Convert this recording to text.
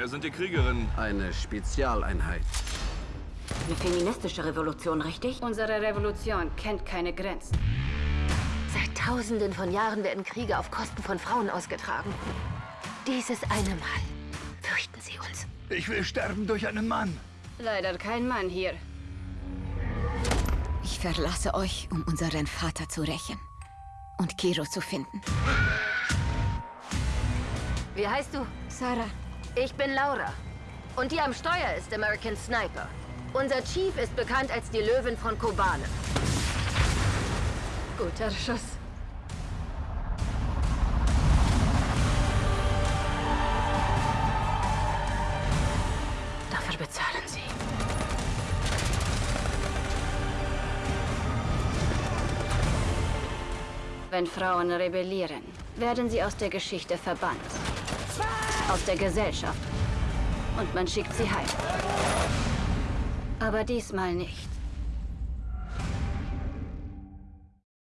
Wer sind die Kriegerinnen? Eine Spezialeinheit. Eine feministische Revolution, richtig? Unsere Revolution kennt keine Grenzen. Seit Tausenden von Jahren werden Kriege auf Kosten von Frauen ausgetragen. Dieses eine Mal fürchten sie uns. Ich will sterben durch einen Mann. Leider kein Mann hier. Ich verlasse euch, um unseren Vater zu rächen und Kiro zu finden. Wie heißt du? Sarah, Ich bin Laura. Und die am Steuer ist American Sniper. Unser Chief ist bekannt als die Löwen von Kobane. Guter Schuss. Dafür bezahlen sie. Wenn Frauen rebellieren, werden sie aus der Geschichte verbannt. Aus der Gesellschaft. Und man schickt sie heim. Aber diesmal nicht.